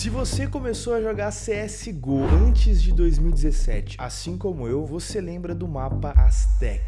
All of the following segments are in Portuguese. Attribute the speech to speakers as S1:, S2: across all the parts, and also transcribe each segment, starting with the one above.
S1: Se você começou a jogar CSGO antes de 2017, assim como eu, você lembra do mapa Aztec.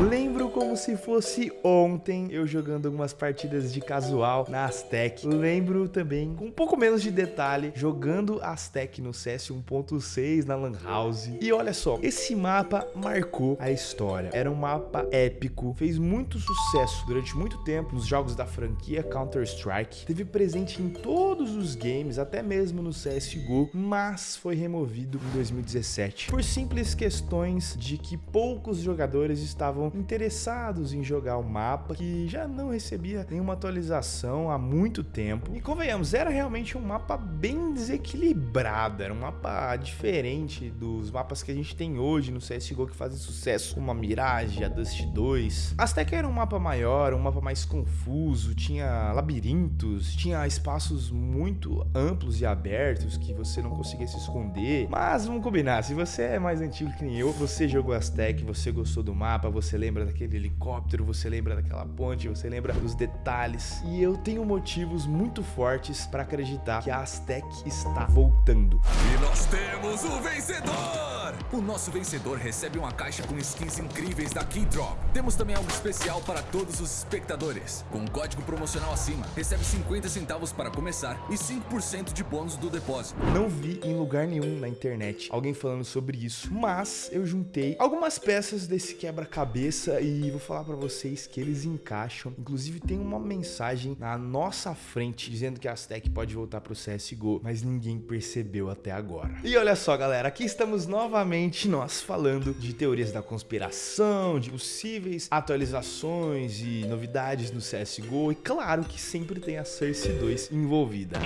S1: Lembro como se fosse ontem eu jogando algumas partidas de casual na Aztec. Lembro também, com um pouco menos de detalhe, jogando Aztec no CS 1.6 na Lan House. E olha só, esse mapa marcou a história. Era um mapa épico, fez muito sucesso durante muito tempo nos jogos da franquia Counter-Strike. Teve presente em todos os games, até mesmo no CSGO, mas foi removido em 2017 por simples questões de que poucos jogadores estavam estavam interessados em jogar o mapa, que já não recebia nenhuma atualização há muito tempo. E convenhamos, era realmente um mapa bem desequilibrado, era um mapa diferente dos mapas que a gente tem hoje no CSGO que fazem sucesso, como a Mirage, a Dust 2. Azteca era um mapa maior, um mapa mais confuso, tinha labirintos, tinha espaços muito amplos e abertos que você não conseguia se esconder. Mas vamos combinar, se você é mais antigo que nem eu, você jogou Aztec, você gostou do mapa, você você lembra daquele helicóptero, você lembra daquela ponte, você lembra dos detalhes. E eu tenho motivos muito fortes para acreditar que a Aztec está voltando.
S2: E nós temos o vencedor! O nosso vencedor recebe uma caixa com skins incríveis da Keydrop. Temos também algo especial para todos os espectadores. Com um código promocional acima, recebe 50 centavos para começar e 5% de bônus do depósito.
S1: Não vi em lugar nenhum na internet alguém falando sobre isso, mas eu juntei algumas peças desse quebra-cabeça e vou falar para vocês que eles encaixam. Inclusive tem uma mensagem na nossa frente dizendo que a Aztec pode voltar para o CSGO, mas ninguém percebeu até agora. E olha só, galera, aqui estamos novamente novamente nós falando de teorias da conspiração, de possíveis atualizações e novidades no CSGO e claro que sempre tem a Cersei 2 envolvida.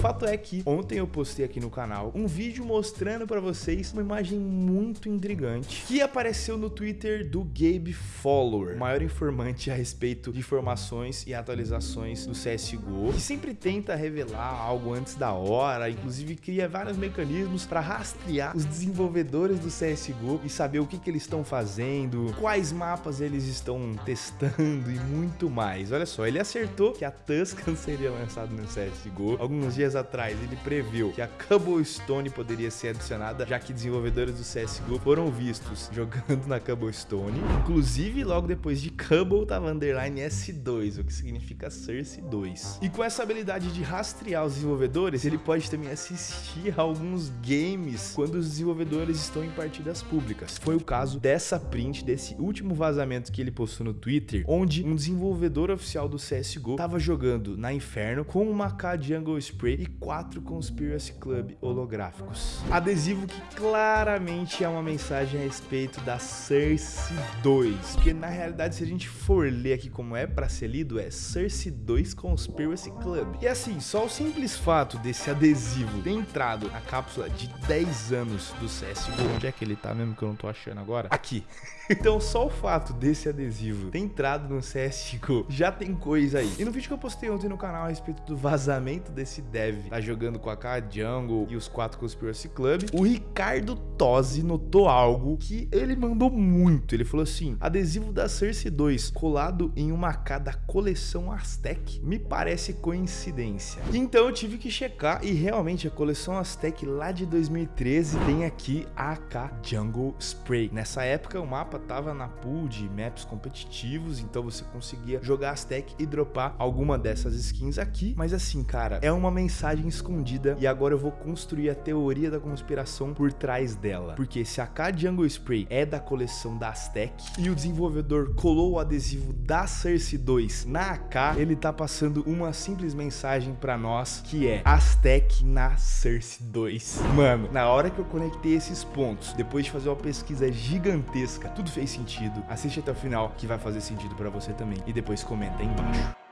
S1: Fato é que ontem eu postei aqui no canal um vídeo mostrando para vocês uma imagem muito intrigante que apareceu no Twitter do Gabe Follower, o maior informante a respeito de informações e atualizações do CSGO, que sempre tenta revelar algo antes da hora, inclusive cria vários mecanismos para rastrear os desenvolvedores do CSGO e saber o que, que eles estão fazendo, quais mapas eles estão testando e muito mais. Olha só, ele acertou que a Tuscan seria lançada no CSGO alguns dias dias atrás, ele previu que a Cobblestone poderia ser adicionada, já que desenvolvedores do CSGO foram vistos jogando na Cobblestone. Inclusive, logo depois de Cobble, tava underline S2, o que significa Cersei 2. E com essa habilidade de rastrear os desenvolvedores, ele pode também assistir a alguns games quando os desenvolvedores estão em partidas públicas. Foi o caso dessa print, desse último vazamento que ele postou no Twitter, onde um desenvolvedor oficial do CSGO estava jogando na Inferno com uma K Jungle Spray e quatro Conspiracy Club holográficos. Adesivo que claramente é uma mensagem a respeito da Cersei 2, porque na realidade se a gente for ler aqui como é para ser lido, é Cersei 2 Conspiracy Club. E assim, só o simples fato desse adesivo ter entrado na cápsula de 10 anos do CSGO, onde é que ele tá mesmo que eu não tô achando agora? Aqui. Então só o fato desse adesivo ter entrado no CSGO já tem coisa aí. E no vídeo que eu postei ontem no canal a respeito do vazamento desse dev, tá jogando com a K Jungle e os quatro Conspiracy Club, o Ricardo Tosi notou algo que ele mandou muito. Ele falou assim, adesivo da Cersei 2 colado em uma K da coleção Aztec. Me parece coincidência. Então eu tive que checar e realmente a coleção Aztec lá de 2013 tem aqui a AK Jungle Spray. Nessa época o mapa tava na pool de maps competitivos, então você conseguia jogar Aztec e dropar alguma dessas skins aqui. Mas assim, cara, é uma mensagem escondida e agora eu vou construir a teoria da conspiração por trás dela. Porque se a K Jungle Spray é da coleção da Aztec e o desenvolvedor colou o adesivo da Cersei 2 na AK, ele tá passando uma simples mensagem para nós que é Aztec na Cersei 2. Mano, na hora que eu conectei esses pontos, depois de fazer uma pesquisa gigantesca, tudo tudo fez sentido. Assiste até o final que vai fazer sentido para você também. E depois comenta aí embaixo.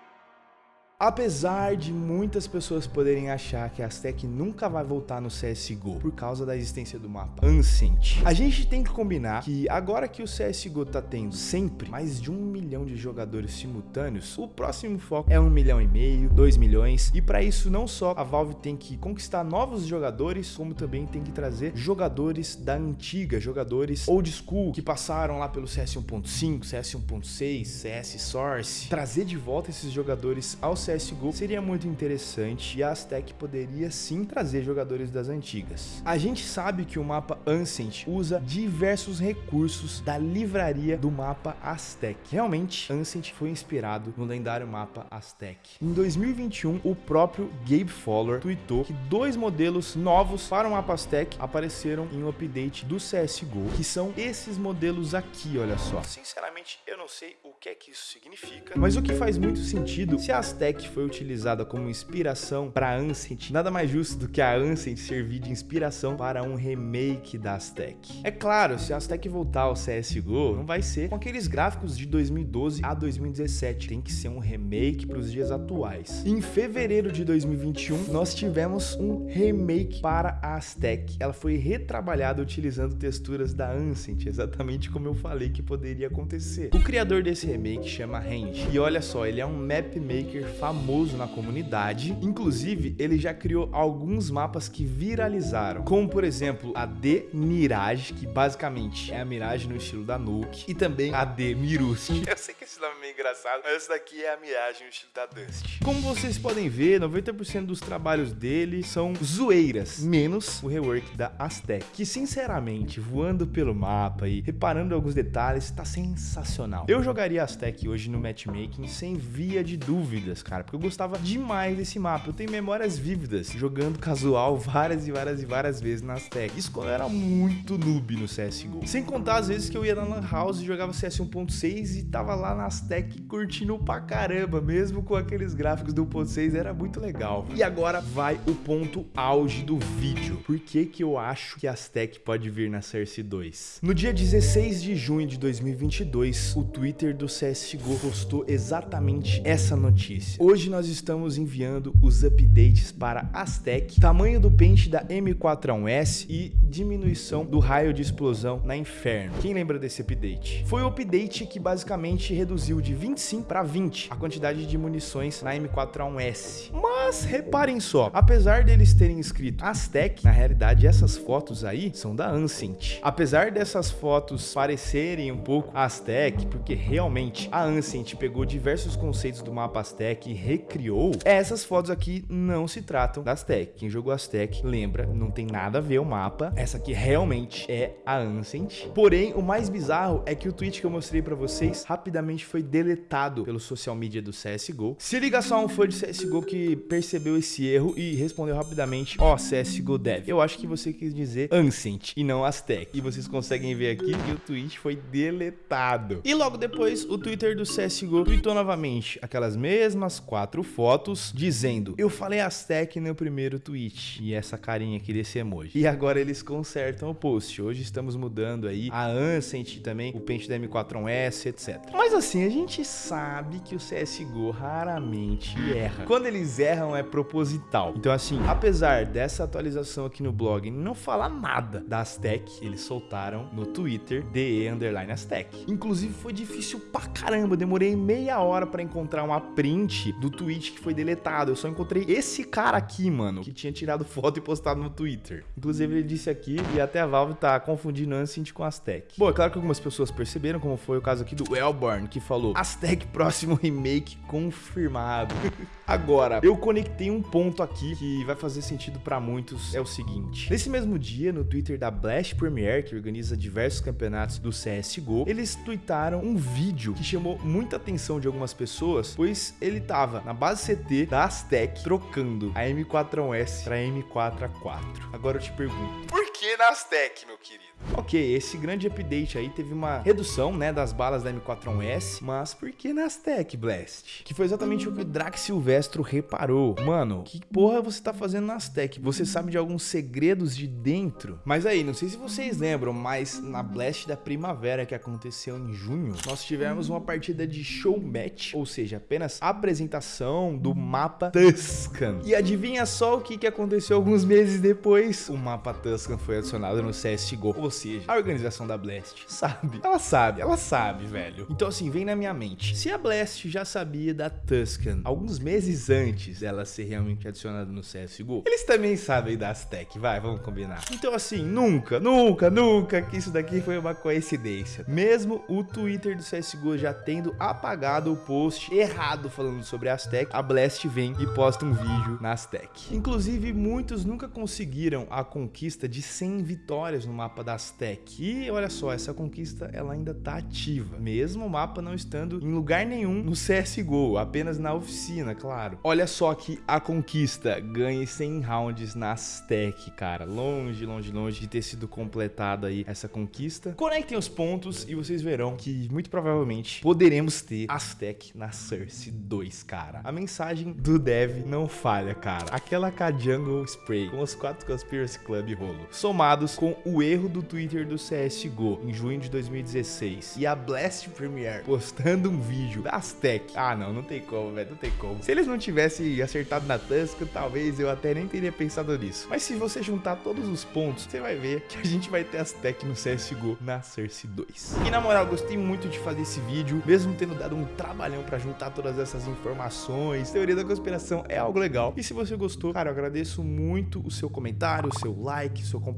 S1: Apesar de muitas pessoas poderem achar que a Aztec nunca vai voltar no CSGO por causa da existência do mapa Ancient, a gente tem que combinar que agora que o CSGO tá tendo sempre mais de um milhão de jogadores simultâneos, o próximo foco é um milhão e meio, dois milhões, e para isso não só a Valve tem que conquistar novos jogadores, como também tem que trazer jogadores da antiga, jogadores old school, que passaram lá pelo CS 1.5, CS 1.6, CS Source, trazer de volta esses jogadores ao CSGO seria muito interessante e a Aztec poderia sim trazer jogadores das antigas. A gente sabe que o mapa Ancient usa diversos recursos da livraria do mapa Aztec. Realmente, Ancient foi inspirado no lendário mapa Aztec. Em 2021, o próprio Gabe Fowler tweetou que dois modelos novos para o mapa Aztec apareceram em um update do CSGO, que são esses modelos aqui, olha só. Sinceramente, eu não sei o que é que isso significa, mas o que faz muito sentido, se a Aztec foi utilizada como inspiração para Ancient, nada mais justo do que a Ancient servir de inspiração para um remake da Aztec. É claro, se a Aztec voltar ao CSGO, não vai ser com aqueles gráficos de 2012 a 2017, tem que ser um remake para os dias atuais. Em fevereiro de 2021, nós tivemos um remake para a Aztec. Ela foi retrabalhada utilizando texturas da Ancient, exatamente como eu falei que poderia acontecer. O criador desse remake chama Range, e olha só, ele é um map maker famoso na comunidade, inclusive ele já criou alguns mapas que viralizaram, como por exemplo a The Mirage, que basicamente é a Mirage no estilo da Nuke, e também a The Mirust. Eu sei que esse nome meio engraçado, mas essa daqui é a Mirage no estilo da Dust. Como vocês podem ver, 90% dos trabalhos dele são zoeiras, menos o rework da Aztec, que sinceramente, voando pelo mapa e reparando alguns detalhes, tá sensacional. Eu jogaria Aztec hoje no matchmaking sem via de dúvidas, cara, porque eu gostava demais desse mapa. Eu tenho memórias vívidas jogando casual várias e várias e várias vezes na Aztec. Isso quando eu era muito noob no CSGO. Sem contar as vezes que eu ia na Lan House e jogava CS 1.6 e tava lá na Aztec curtindo pra caramba, mesmo com aqueles gráficos do 1.6, era muito legal. E agora vai o ponto auge do vídeo. Por que que eu acho que a Aztec pode vir na Cersei 2? No dia 16 de junho de 2022, o Twitter do CSGO postou exatamente essa notícia. Hoje nós estamos enviando os updates para Aztec, tamanho do pente da M41S e diminuição do raio de explosão na Inferno. Quem lembra desse update? Foi o update que basicamente reduziu de 25 para 20 a quantidade de munições na M41S. Mas reparem só, apesar deles terem escrito Aztec, na realidade essas fotos aí são da Ancient. Apesar dessas fotos parecerem um pouco Aztec, porque realmente a Ancient pegou diversos conceitos do mapa Aztec e recriou, essas fotos aqui não se tratam da Aztec. Quem jogou Aztec lembra, não tem nada a ver o mapa. Essa aqui realmente é a Ancient. Porém, o mais bizarro é que o tweet que eu mostrei pra vocês rapidamente foi deletado pelo social media do CSGO. Se liga só um fã de CSGO que percebeu esse erro e respondeu rapidamente, ó, oh, CSGO Dev. Eu acho que você quis dizer Ancient e não Aztec. E vocês conseguem ver aqui que o tweet foi deletado. E logo depois, o Twitter do CSGO tweetou novamente aquelas mesmas quatro fotos, dizendo, eu falei Aztec no primeiro tweet. E essa carinha aqui desse emoji. E agora eles consertam o post. Hoje estamos mudando aí a Ancient também, o pente da M41S, etc. Mas assim, a gente sabe que o CSGO raramente erra. Quando eles erram é proposital. Então assim, apesar dessa atualização aqui no blog não falar nada da Aztec, eles soltaram no Twitter DE underline Aztec. Inclusive foi difícil pra caramba, demorei meia hora para encontrar uma print do tweet que foi deletado. Eu só encontrei esse cara aqui, mano, que tinha tirado foto e postado no Twitter. Inclusive ele disse aqui e até a Valve tá confundindo Ancient com Aztec. Bom, é claro que algumas pessoas perceberam, como foi o caso aqui do Elborn, que falou Aztec próximo remake confirmado. Agora, eu conectei um ponto aqui que vai fazer sentido para muitos, é o seguinte. Nesse mesmo dia, no Twitter da Blast Premier, que organiza diversos campeonatos do CSGO, eles tweetaram um vídeo que chamou muita atenção de algumas pessoas, pois ele tava na base CT da Aztec trocando a M4S para M4A4. Agora eu te pergunto, por que na Aztec, meu querido? Ok, esse grande update aí teve uma redução, né, das balas da M41S, mas por que na Aztec Blast? Que foi exatamente o que o Drax Silvestro reparou. Mano, que porra você tá fazendo na Aztec? Você sabe de alguns segredos de dentro? Mas aí, não sei se vocês lembram, mas na Blast da Primavera que aconteceu em junho, nós tivemos uma partida de show match, ou seja, apenas apresentação do mapa Tuscan. E adivinha só o que, que aconteceu alguns meses depois? O mapa Tuscan foi adicionada no CSGO. Ou seja, a organização da Blast sabe. Ela sabe, ela sabe, velho. Então assim, vem na minha mente. Se a Blast já sabia da Tuscan alguns meses antes dela ser realmente adicionada no CSGO, eles também sabem da Aztec, vai, vamos combinar. Então assim, nunca, nunca, nunca que isso daqui foi uma coincidência. Mesmo o Twitter do CSGO já tendo apagado o post errado falando sobre a Aztec, a Blast vem e posta um vídeo na Aztec. Inclusive, muitos nunca conseguiram a conquista de 100 vitórias no mapa da Aztec. E olha só, essa conquista ela ainda tá ativa, mesmo o mapa não estando em lugar nenhum no CSGO, apenas na oficina, claro. Olha só que a conquista ganhe 100 rounds na Aztec, cara. Longe, longe, longe de ter sido completada aí essa conquista. Conectem os pontos e vocês verão que muito provavelmente poderemos ter Aztec na Source 2, cara. A mensagem do dev não falha, cara. Aquela K-Jungle Spray com os 4 Conspiracy Club rolo, somados com o erro do Twitter do CSGO em junho de 2016 e a Blast Premiere postando um vídeo da Aztec. Ah, não, não tem como, velho, não tem como. Se eles não tivessem acertado na Tusca, talvez eu até nem teria pensado nisso. Mas se você juntar todos os pontos, você vai ver que a gente vai ter Aztec no CSGO na Source 2. E na moral, gostei muito de fazer esse vídeo, mesmo tendo dado um trabalhão pra juntar todas essas informações. Teoria da conspiração é algo legal. E se você gostou, cara, eu agradeço muito o seu comentário, o seu like, o seu compartilhamento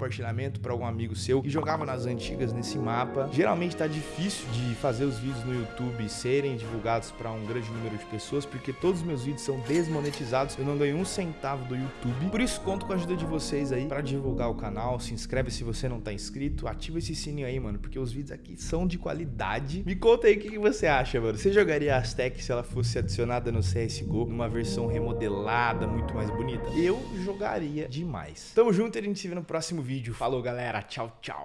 S1: para algum amigo seu que jogava nas antigas nesse mapa. Geralmente tá difícil de fazer os vídeos no YouTube serem divulgados para um grande número de pessoas, porque todos os meus vídeos são desmonetizados, eu não ganho um centavo do YouTube. Por isso, conto com a ajuda de vocês aí para divulgar o canal. Se inscreve se você não tá inscrito, ativa esse sininho aí, mano, porque os vídeos aqui são de qualidade. Me conta aí o que, você acha, mano. Você jogaria a Aztec se ela fosse adicionada no CSGO, numa versão remodelada, muito mais bonita? Eu jogaria demais. Tamo junto e a gente se vê no próximo vídeo. Falou, galera. Tchau, tchau.